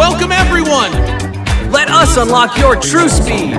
Welcome everyone! Let us unlock your true speed.